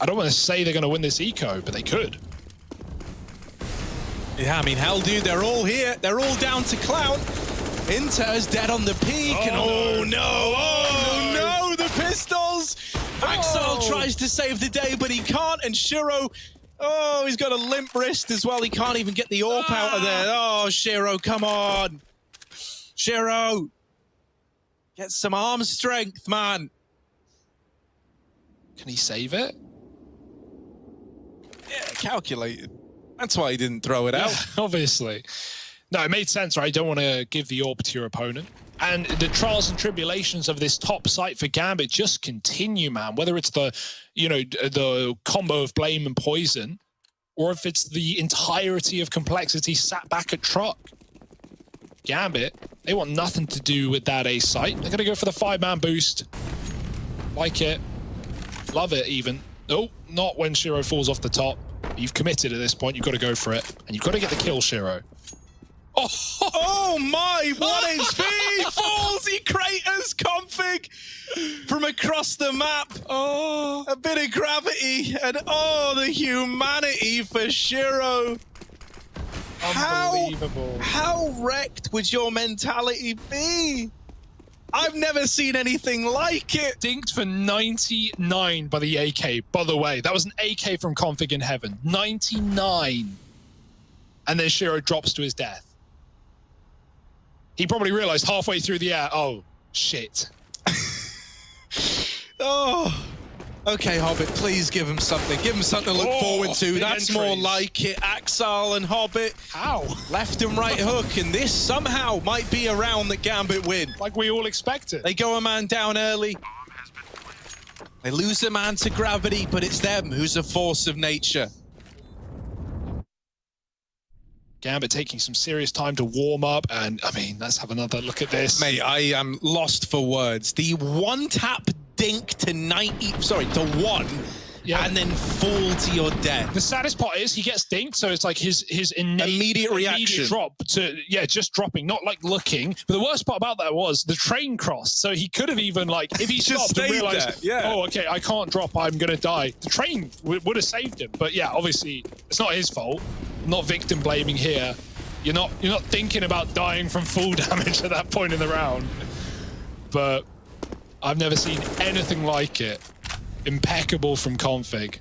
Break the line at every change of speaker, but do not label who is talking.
I don't want to say they're going to win this eco, but they could.
Yeah, I mean, hell, dude, they're all here. They're all down to Clown. interz dead on the peak.
Oh,
and oh,
no.
Oh, no. Oh, no. The pistols. Axel
Oh.
tries to save the day, but he can't. And Shiro, oh, he's got a limp wrist as well. He can't even get the AWP out of there. Ah. Oh, Shiro, come on. Shiro. Get some arm strength, man.
Can he save it?
Yeah, calculated. That's why he didn't throw it out.
Obviously. No, it made sense, right? You don't want to give the orb to your opponent. And the trials and tribulations of this top site for Gambit just continue, man. Whether it's the, you know, the combo of blame and poizon, or if it's the entirety of complexity sat back at truck. Gambit, they want nothing to do with that A site. They're gonna go for the five-man boost. Like it. Love it even. Oh, not when Shiro falls off the top. You've committed at this point, you've got to go for it. And you've got to get the kill, Shiro. Oh,
Oh my, what HP falls, he craters config from across the map.
oh.
A bit of gravity and oh, the humanity for Shiro. How,
Unbelievable.
how wrecked would your mentality be? I've never seen anything like it.
Dinked for 99 by the AK. By the way, that was an AK from Config in Heaven. 99. And then Shiro drops to his death. He probably realized halfway through the air, oh, shit.
Oh. Okay, Hobbit, please give him something. Give him something to look
Oh,
forward to. That's
entries.
more like it. Axel and Hobbit,
How?
left and right hook, and this somehow might be a round that Gambit win.
Like we all expected.
They go a man down early. They lose a man to gravity, but it's them who's a force of nature.
Gambit taking some serious time to warm up. And I mean, let's have another look at this.
Mate, I am lost for words. The one tap dink to 90, sorry, to one,
Yeah.
and then fall to your death.
The saddest part is he gets dinked, so it's like his his innate
Immediate reaction.
drop to yeah, just dropping, not like looking. But the worst part about that was the train crossed, so he could have even like if he stopped and realized,
there, yeah.
oh okay, I can't drop, I'm gonna die. The train w- would have saved him, but yeah, obviously it's not his fault. Not victim blaming here. You're not you're not thinking about dying from full damage at that point in the round. But I've never seen anything like it. Impeccable from config.